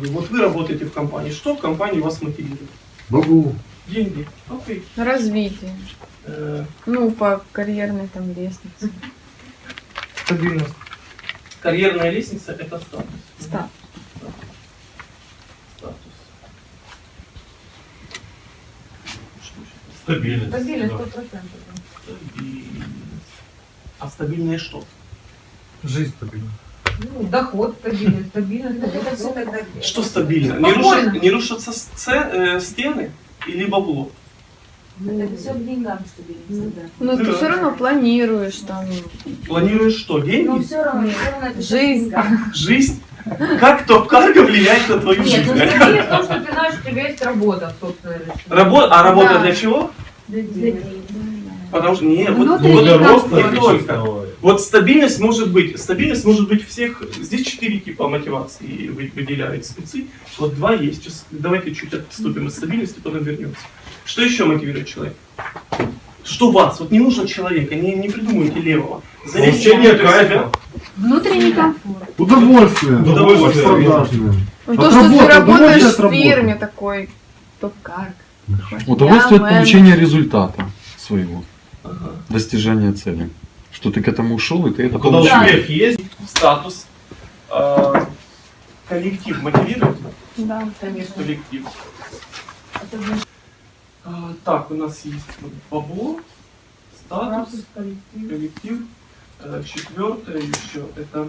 говорю. Вот вы работаете в компании. Что в компании вас мотивирует? Бабу. Деньги. Окей. Развитие. Э, Ну, по карьерной там лестнице. Стабильность. Карьерная лестница это статус. Статус. Стабильность. Стабильность да. 100%. Стабильность. А стабильное что? Жизнь стабильна. Ну, доход стабильный, стабильность. Это все тогда Что стабильно? Не, рушат, не рушатся э, стены или бабло? Это все к деньгам стабильность. да. Ну, ты Да. все равно планируешь там. Планируешь что? Но Деньги? все равно, все равно это Жизнь. Жизнь? Как топ-карго влияет на твою Нет, жизнь? ну стабильность в том, что ты знаешь, у тебя есть работа, собственно. Работа, а работа Да. для чего? Для детей. Потому что не, вот, Внутренний вот как роста не только. Вот стабильность может быть, стабильность может быть всех, здесь четыре типа мотивации вы- выделяют спецы, вот два есть, сейчас давайте чуть отступим от стабильности, потом вернемся. Что еще мотивирует человека? Что вас, вот не нужно человека, не, не придумывайте левого. Себя. кайфа. Внутренний комфорт. Удовольствие. Удовольствие. Ну, От то, что ты работаешь удовольствие от в фирме такой, топ-карг. Удовольствие Я от получения результата своего, Ага. достижения цели. Что ты к этому ушел, и ты это А Когда получил. успех есть, Статус. А, коллектив мотивирует? Да. Конечно. Коллектив. А, так, у нас есть вот бабло, статус, Статус, коллектив. коллектив. Э, Четвертое еще это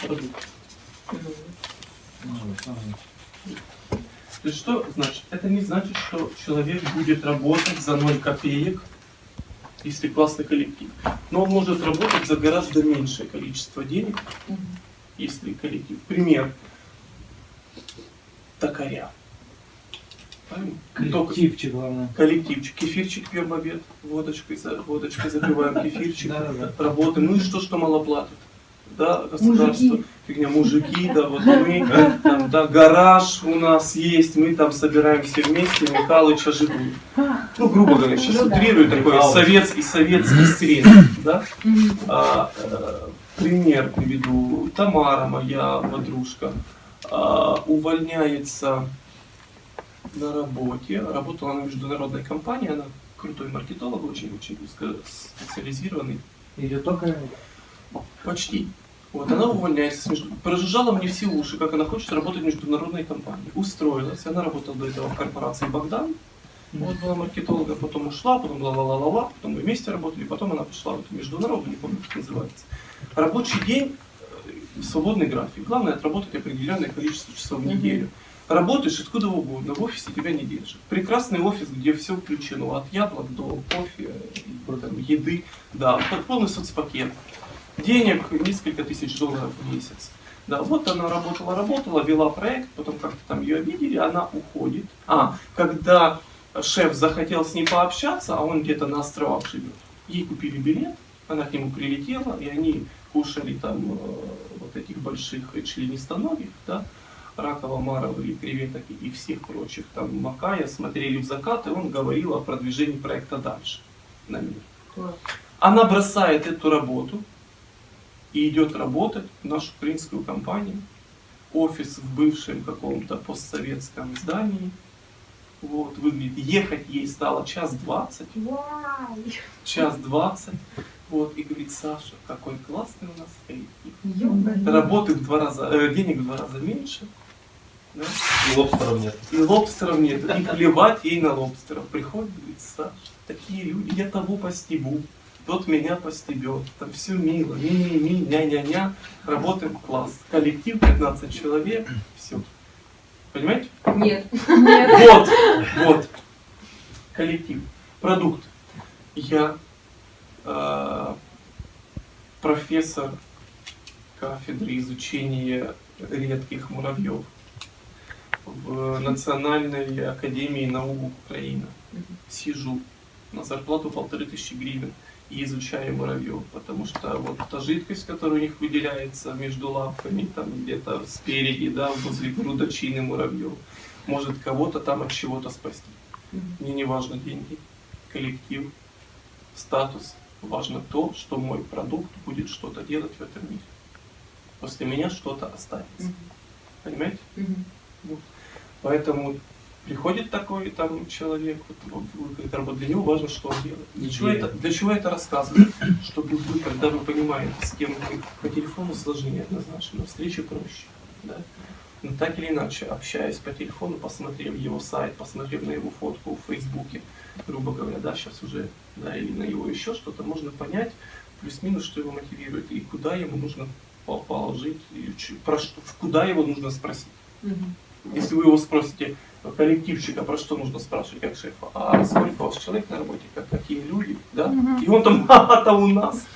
продукт. То есть что значит? Это не значит, что человек будет работать за 0 копеек, если классный коллектив. Но он может работать за гораздо меньшее количество денег, если коллектив. Пример. Токаря. Коллективчик, главное. Коллективчик, кефирчик пьем в обед, водочкой, за, водочкой запиваем кефирчик, работаем. Ну и что, что мало платят? Да, государство, фигня, мужики, да, вот мы, там, да, гараж у нас есть, мы там собираем все вместе, Михалыча жигули. Ну, грубо говоря, сейчас Ну да. утрирую такой Михалыч. советский, советский стресс, да. А, э, пример приведу. Тамара, моя подружка, а, увольняется на работе. Работала на международной компании, она крутой маркетолог, очень-очень специализированный. Или только Почти. Вот, она увольняется. Прожужжала мне все уши, как она хочет работать в международной компании. Устроилась. Она работала до этого в корпорации Богдан. Вот была маркетологом, потом ушла, потом ла-ла-ла-ла-ла, потом мы вместе работали, потом она пошла в эту международную, не помню, как называется. Рабочий день, э, свободный график. Главное отработать определенное количество часов в неделю. Работаешь откуда угодно, в офисе тебя не держат. Прекрасный офис, где все включено, от яблок до кофе, и, там, еды, да, полный соцпакет. Денег несколько тысяч долларов в месяц. Да, вот она работала, работала, вела проект, потом как-то там ее обидели, она уходит. А, когда шеф захотел с ней пообщаться, а он где-то на островах живет, ей купили билет, она к нему прилетела, и они кушали там э, вот этих больших членистоногих, да, ракова, марова и креветок и- всех прочих, там макая, смотрели в закат, и он говорил о продвижении проекта дальше на мир. Она бросает эту работу и идет работать в нашу украинскую компанию. Офис в бывшем каком-то постсоветском здании. Вот, выглядит. Ехать ей стало час двадцать. Час двадцать. Вот, и говорит, Саша, какой классный у нас коллектив. Работы в два раза, э, денег в два раза меньше. Да? и лобстеров нет. И лобстеров нет. И плевать ей на лобстеров. Приходит, говорит, Саша, такие люди, я того постебу, тот меня постебет. Там все мило, ми-ми-ми, ня-ня-ня. Работаем класс. Коллектив 15 человек, все. Понимаете? Нет. Вот, вот. Коллектив. Продукт. Я э, профессор кафедры изучения редких муравьев в Национальной академии наук Украины. Сижу на зарплату полторы тысячи гривен и изучаю муравьев, потому что вот та жидкость, которая у них выделяется между лапками, там где-то спереди, да, возле грудочины муравьев, может кого-то там от чего-то спасти. Мне не важно деньги, коллектив, статус. Важно то, что мой продукт будет что-то делать в этом мире. После меня что-то останется. Понимаете? Поэтому приходит такой там человек, вот, работа, для него важно, что он делает. Для чего, это, для чего это рассказываю? Чтобы вы, когда вы понимаете, с кем вы по телефону сложнее однозначно, на встрече проще. Да? Но так или иначе, общаясь по телефону, посмотрев его сайт, посмотрев на его фотку в Фейсбуке, грубо говоря, да, сейчас уже, да, или на его еще что-то, можно понять плюс-минус, что его мотивирует и куда ему нужно по- положить, и про что, куда его нужно спросить. Мгм. Если вы его спросите, коллективщика, про что нужно спрашивать как шефа, а сколько у вас человек на работе, как, какие люди, да? Мгм. И он там, а-то у нас.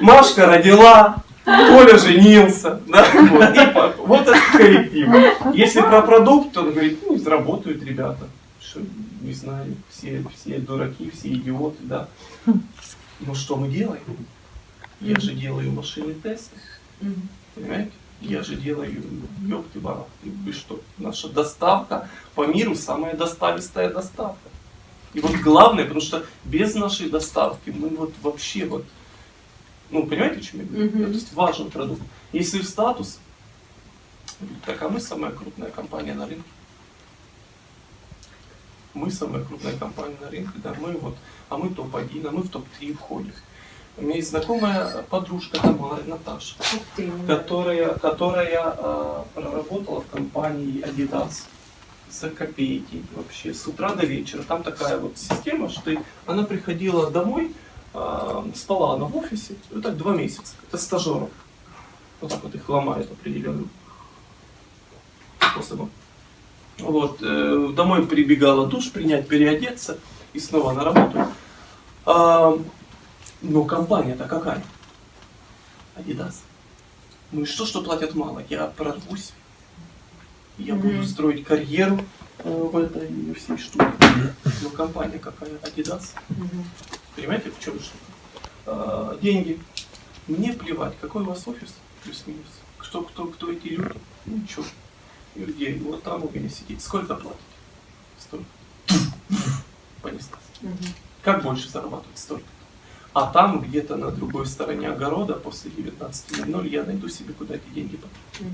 Машка родила, Коля женился, да? Вот, и по- вот это коллектив. Если про продукт, то он говорит, ну, работают ребята. Что, не знаю, все, все дураки, все идиоты, да. Но что мы делаем? Я же делаю машины тесты. Понимаете? Я же делаю, ёпты барахты, вы что, наша доставка по миру самая доставистая доставка. И вот главное, потому что без нашей доставки мы вот вообще вот, ну понимаете, о чем я говорю? Мгм. То есть важен продукт. Если в статус, так а мы самая крупная компания на рынке. Мы самая крупная компания на рынке, да, мы вот, а мы топ-1, а мы в топ-3 входим. У меня есть знакомая подружка Тамара, Наташа Ух ты, ну, которая, которая э, проработала в компании Adidas за копейки вообще с утра до вечера. Там такая вот система, что ты, она приходила домой, э, спала она в офисе, вот так два месяца. Это стажеров. Вот так вот их ломают определенным способом. Вот, э, домой прибегала душ принять, переодеться и снова на работу. А, но компания-то какая? Adidas. Ну и что, что платят мало? Я прорвусь. Я буду строить карьеру э, в этой всей штуке. Но компания какая? Adidas. Мгм. Понимаете, в чем штука? А, деньги. Мне плевать, какой у вас офис, плюс-минус. Кто, кто, кто эти люди? Ну ничего. Людей, вот там у меня сидит. Сколько платите? Столько. Понеслась. Как больше зарабатывать? Столько. А там где-то на другой стороне огорода после 19.00 я найду себе куда эти деньги потратить.